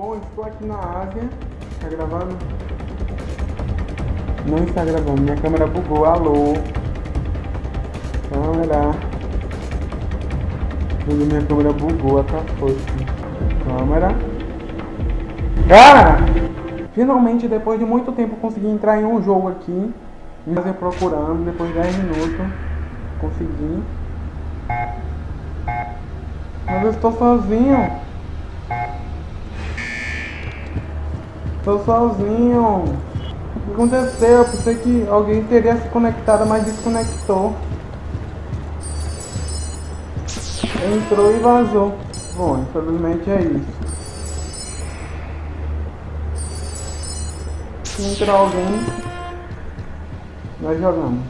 Ásia. Tá gravando? Não está gravando. Minha câmera bugou. Alô? Câmera. Minha câmera bugou. Acabou. Câmera. Cara! Finalmente, depois de muito tempo, consegui entrar em um jogo aqui. Me fazer procurando. Depois de 10 minutos. Consegui. Mas eu estou sozinho. Estou sozinho. O que aconteceu? Eu pensei que alguém teria se conectado, mas desconectou. Entrou e vazou. Bom, infelizmente é isso. Se entrar alguém, nós jogamos.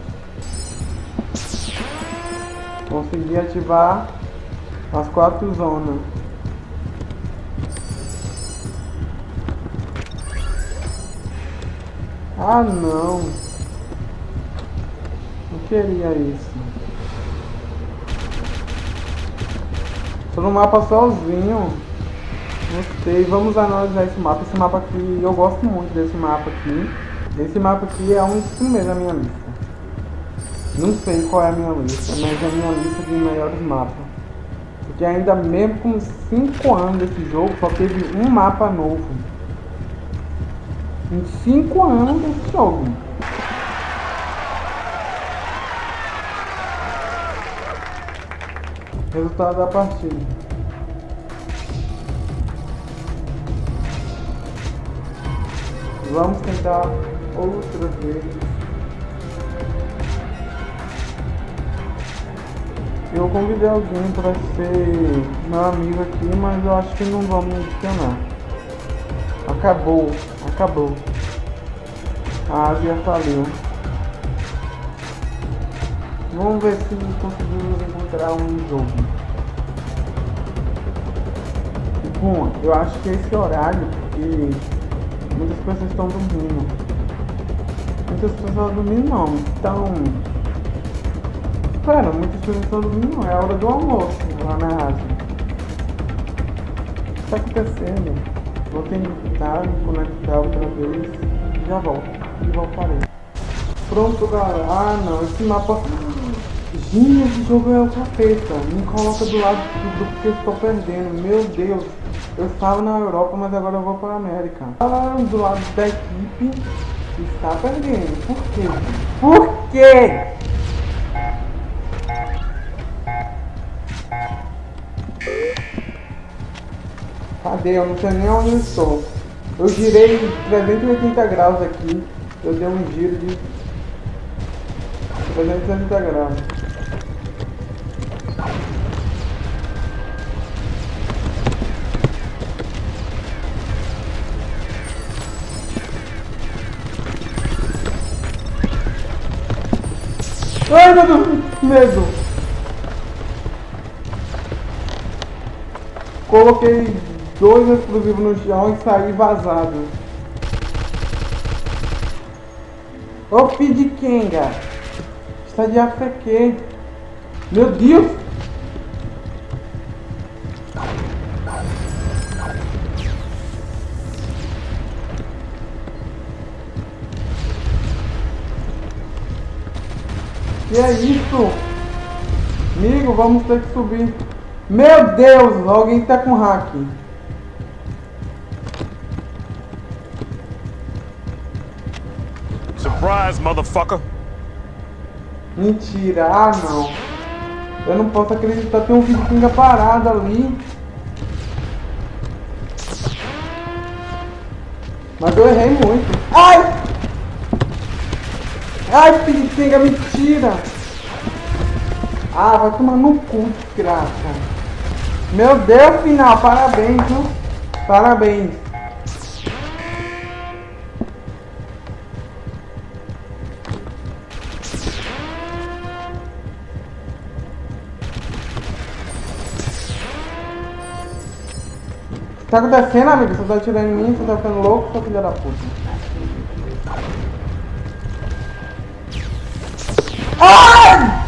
Consegui ativar as quatro zonas. Ah não. Não queria isso. Tô no mapa sozinho. Gostei. Vamos analisar esse mapa. Esse mapa aqui, eu gosto muito desse mapa aqui. Esse mapa aqui é um dos primeiros da minha lista. Não sei qual é a minha lista, mas é a minha lista de melhores mapas. Porque ainda mesmo com 5 anos desse jogo, só teve um mapa novo. Em 5 anos desse jogo. Resultado da partida. Vamos tentar outra vez. Eu convidei alguém para ser meu amigo aqui, mas eu acho que não vamos adicionar. Acabou, acabou. A Ásia faliu. Vamos ver se conseguimos encontrar um jogo. Bom, eu acho que esse horário, porque muitas pessoas estão dormindo. Muitas pessoas dormindo não, estão Cara, muitas pessoas estão dormindo. É a hora do almoço lá na Ásia. O que está acontecendo? Vou tentar me conectar outra vez. Já volto. E voltarei. Pronto, galera. Ah, não. Esse mapa... Gente, esse jogo é o capeta. Me coloca do lado do porque eu estou perdendo. Meu Deus. Eu estava na Europa, mas agora eu vou para a América. Tá do lado da equipe está perdendo. Por quê? Por quê? Cadê? Eu não sei nem onde eu estou. Eu girei 380 graus aqui. Eu dei um giro de 380 graus. Ai meu Deus, medo! Coloquei dois explosivos no chão e saí vazado. Ô de Kenga! Está de AFQ! Meu Deus! Que é isso? Amigo, vamos ter que subir. Meu Deus, alguém tá com hack. Surprise, motherfucker! Mentira, ah não. Eu não posso acreditar, tem um vikinga parado ali. Mas eu errei muito. Ai! Ai, vikinga, mentira! Ah, vai tomar no cu, desgraça. Meu Deus, final, parabéns, viu? Parabéns. Tá acontecendo, amigo? Você tá atirando em mim? Você tá ficando louco, sua filha da puta? Ai!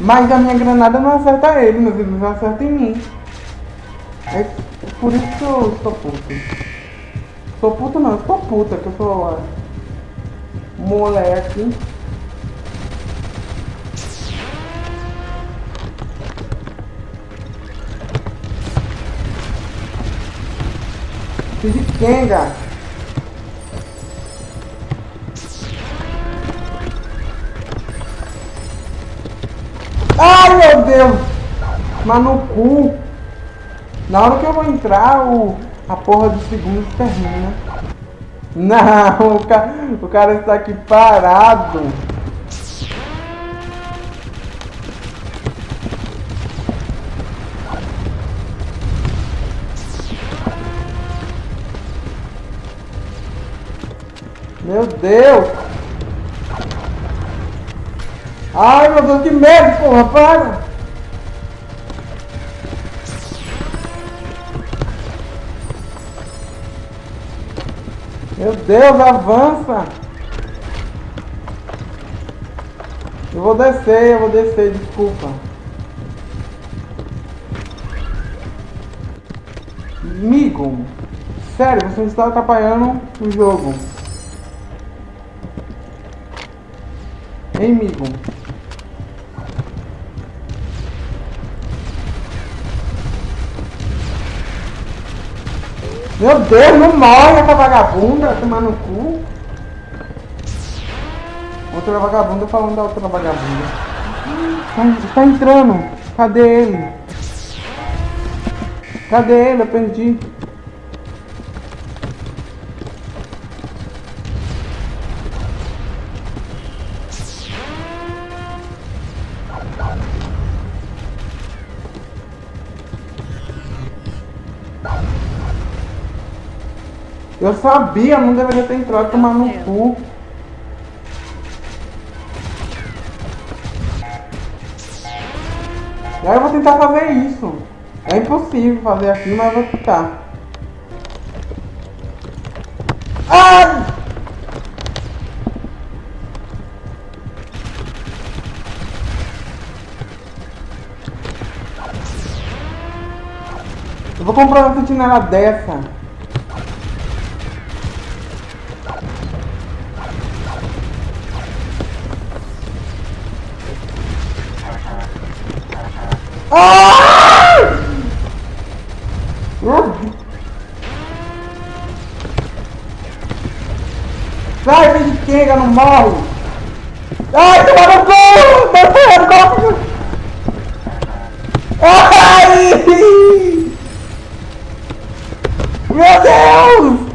Mas a minha granada não acerta ele, mas ele não acerta em mim. É Por isso que eu estou puto. Sou puto não, eu sou puta, que eu sou moleque. Fiz de Kenga. Ai meu Deus! Mas no cu. Na hora que eu vou entrar, o, a porra do segundo termina. Não, o cara, o cara está aqui parado. Meu Deus! Ai, meu Deus, que medo, porra, para! Meu Deus, avança! Eu vou descer, eu vou descer, desculpa. Amigo, sério, você está atrapalhando o jogo. Hein, amigo? Meu Deus, não morre essa vagabunda, tomar no cu. Outra vagabunda falando da outra vagabunda. Tá, tá entrando. Cadê ele? Cadê ele? Eu perdi. Eu sabia, não deveria ter entrado tomar no cu. E aí eu vou tentar fazer isso. É impossível fazer aqui, mas eu vou tentar. Ai! Eu vou comprar uma sentinela dessa. Ah! Sai, filho de quenga, não morre! Ai, toma no cu! Descendo, Ai! Meu Deus!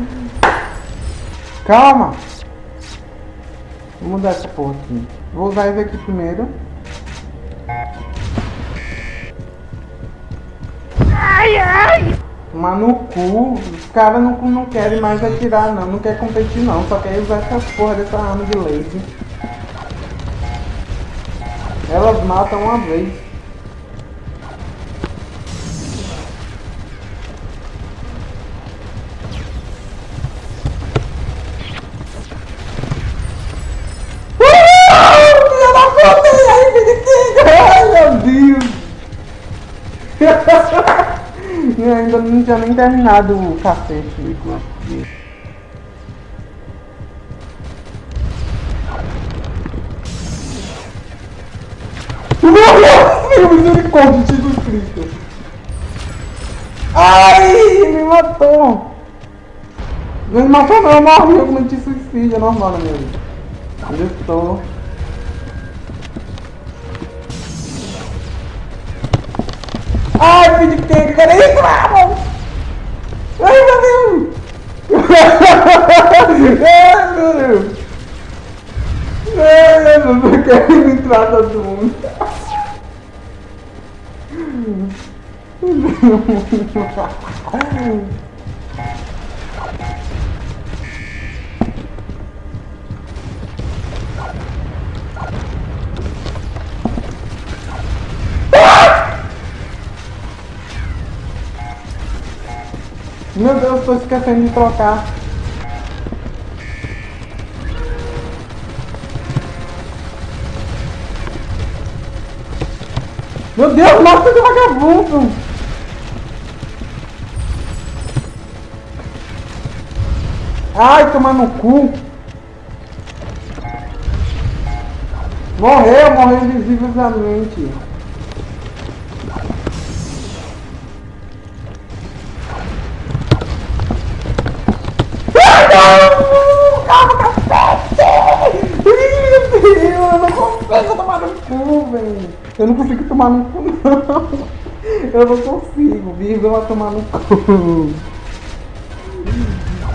Calma! Vou mudar essa porra aqui. Vou usar esse aqui primeiro. Ai, ai! Mas no cu, os caras não, não querem mais atirar não, não quer competir não, só quer usar essa porra dessa arma de laser. Elas matam uma vez. Ai meu Deus! Eu ainda não tinha nem terminado o cacete. Meu misericórdia, Jesus Cristo. Ai, me matou. Não me matou não, eu morri, eu cometi suicídio, é normal na vida. Onde eu estou? Ai, filho de? Cadê isso, vamos? Ai, meu Deus! Ai, meu Deus! Ai, meu Deus, eu quero entrar todo mundo. Meu Deus, Meu Deus, tô esquecendo de trocar. Meu Deus, nossa, que vagabundo! Ai, tomar no cu! Morreu, morreu invisivelmente. Eu não consigo tomar no cu, não. Eu não consigo, vírgula tomar no cu.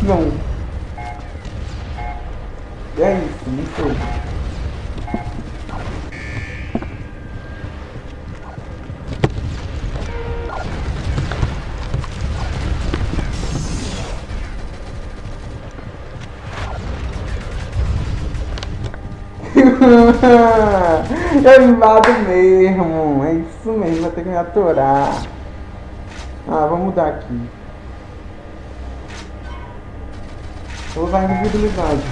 Não. É isso, não sei. Eu invado mesmo, é isso mesmo, vai ter que me aturar. Ah, vamos mudar aqui. Vou usar invisibilidade.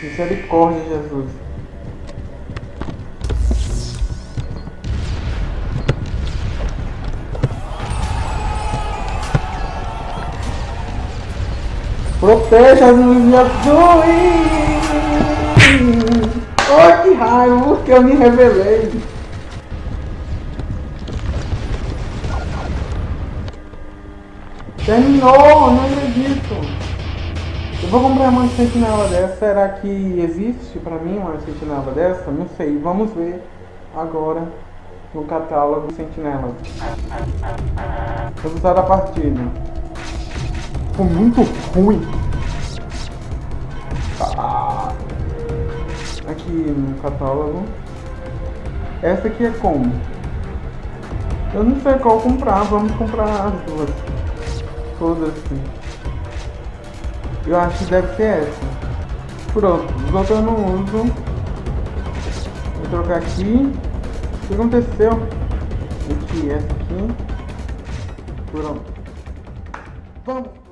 Misericórdia, Jesus. Proteja as minhas azuis! Oh, que raio! Que eu me revelei! Terminou! Não acredito! Eu vou comprar uma sentinela dessa. Será que existe pra mim uma sentinela dessa? Não sei. Vamos ver agora no catálogo sentinela. Resultado da partida. Ficou muito ruim. Aqui no catálogo. Essa aqui é como? Eu não sei qual comprar. Vamos comprar as duas. Todas assim. Eu acho que deve ser essa. Pronto, os outros eu não uso. Vou trocar aqui. O que aconteceu? Aqui, essa aqui. Pronto. Vamos.